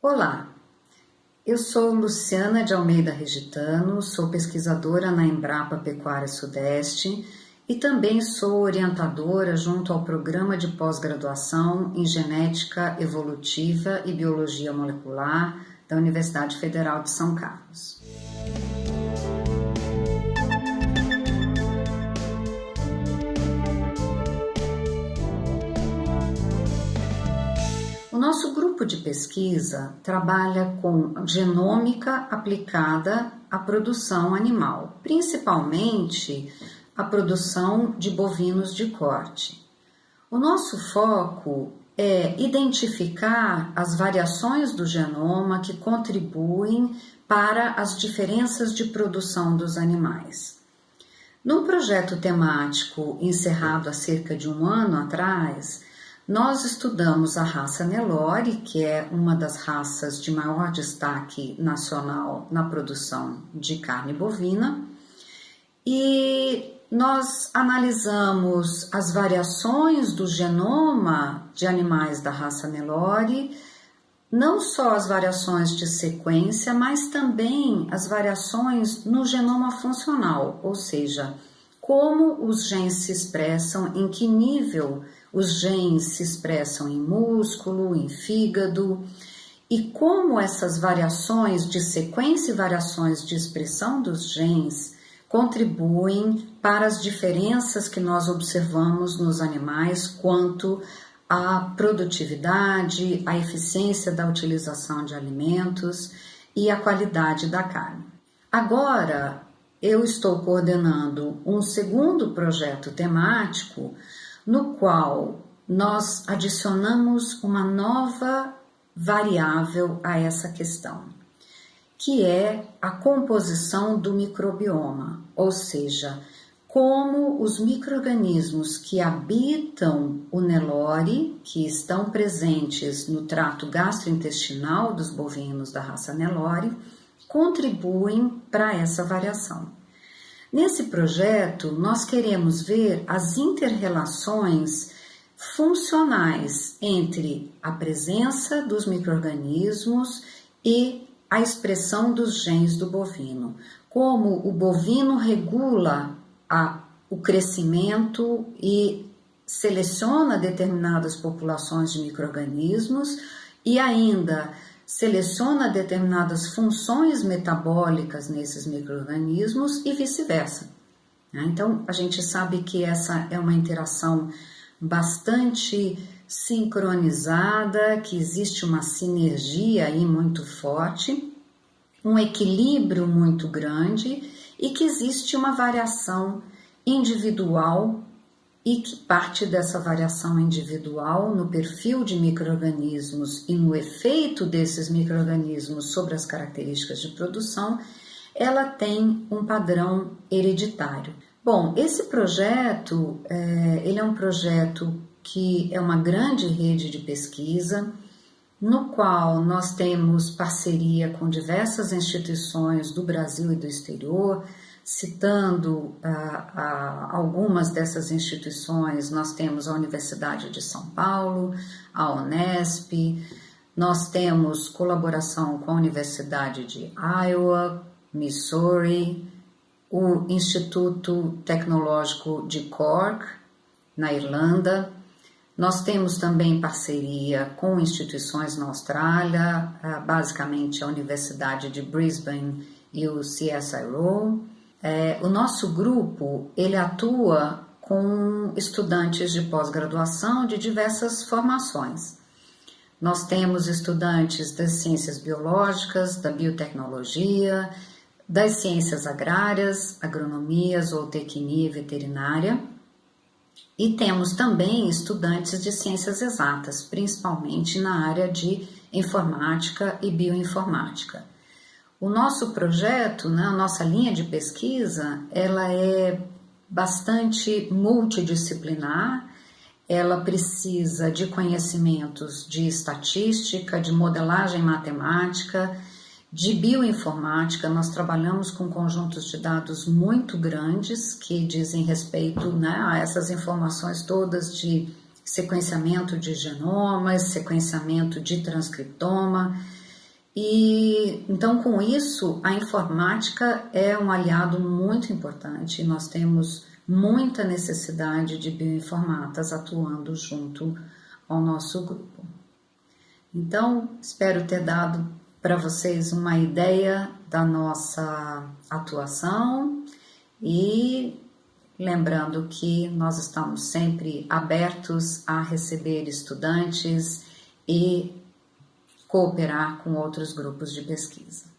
Olá, eu sou Luciana de Almeida Regitano, sou pesquisadora na Embrapa Pecuária Sudeste e também sou orientadora junto ao programa de pós-graduação em Genética Evolutiva e Biologia Molecular da Universidade Federal de São Carlos. Nosso grupo de pesquisa trabalha com genômica aplicada à produção animal, principalmente a produção de bovinos de corte. O nosso foco é identificar as variações do genoma que contribuem para as diferenças de produção dos animais. Num projeto temático encerrado há cerca de um ano atrás, nós estudamos a raça Nelore, que é uma das raças de maior destaque nacional na produção de carne bovina, e nós analisamos as variações do genoma de animais da raça Nelore, não só as variações de sequência, mas também as variações no genoma funcional, ou seja, como os genes se expressam, em que nível os genes se expressam em músculo, em fígado, e como essas variações de sequência e variações de expressão dos genes contribuem para as diferenças que nós observamos nos animais quanto à produtividade, à eficiência da utilização de alimentos e à qualidade da carne. Agora, eu estou coordenando um segundo projeto temático no qual nós adicionamos uma nova variável a essa questão, que é a composição do microbioma, ou seja, como os microrganismos que habitam o Nelore, que estão presentes no trato gastrointestinal dos bovinos da raça Nelore, contribuem para essa variação. Nesse projeto, nós queremos ver as interrelações funcionais entre a presença dos microrganismos e a expressão dos genes do bovino, como o bovino regula a, o crescimento e seleciona determinadas populações de microrganismos e ainda seleciona determinadas funções metabólicas nesses micro-organismos e vice-versa. Né? Então, a gente sabe que essa é uma interação bastante sincronizada, que existe uma sinergia aí muito forte, um equilíbrio muito grande e que existe uma variação individual e que parte dessa variação individual no perfil de microorganismos e no efeito desses microorganismos sobre as características de produção, ela tem um padrão hereditário. Bom, esse projeto, é, ele é um projeto que é uma grande rede de pesquisa, no qual nós temos parceria com diversas instituições do Brasil e do exterior, Citando ah, ah, algumas dessas instituições, nós temos a Universidade de São Paulo, a Unesp, nós temos colaboração com a Universidade de Iowa, Missouri, o Instituto Tecnológico de Cork, na Irlanda. Nós temos também parceria com instituições na Austrália, ah, basicamente a Universidade de Brisbane e o CSIRO. É, o nosso grupo ele atua com estudantes de pós-graduação de diversas formações. Nós temos estudantes das ciências biológicas, da biotecnologia, das ciências agrárias, agronomia, zootecnia e veterinária. E temos também estudantes de ciências exatas, principalmente na área de informática e bioinformática. O nosso projeto, né, a nossa linha de pesquisa, ela é bastante multidisciplinar, ela precisa de conhecimentos de estatística, de modelagem matemática, de bioinformática. Nós trabalhamos com conjuntos de dados muito grandes que dizem respeito né, a essas informações todas de sequenciamento de genomas, sequenciamento de transcriptoma, E então, com isso, a informática é um aliado muito importante. Nós temos muita necessidade de bioinformatas atuando junto ao nosso grupo. Então, espero ter dado para vocês uma ideia da nossa atuação e lembrando que nós estamos sempre abertos a receber estudantes e cooperar com outros grupos de pesquisa.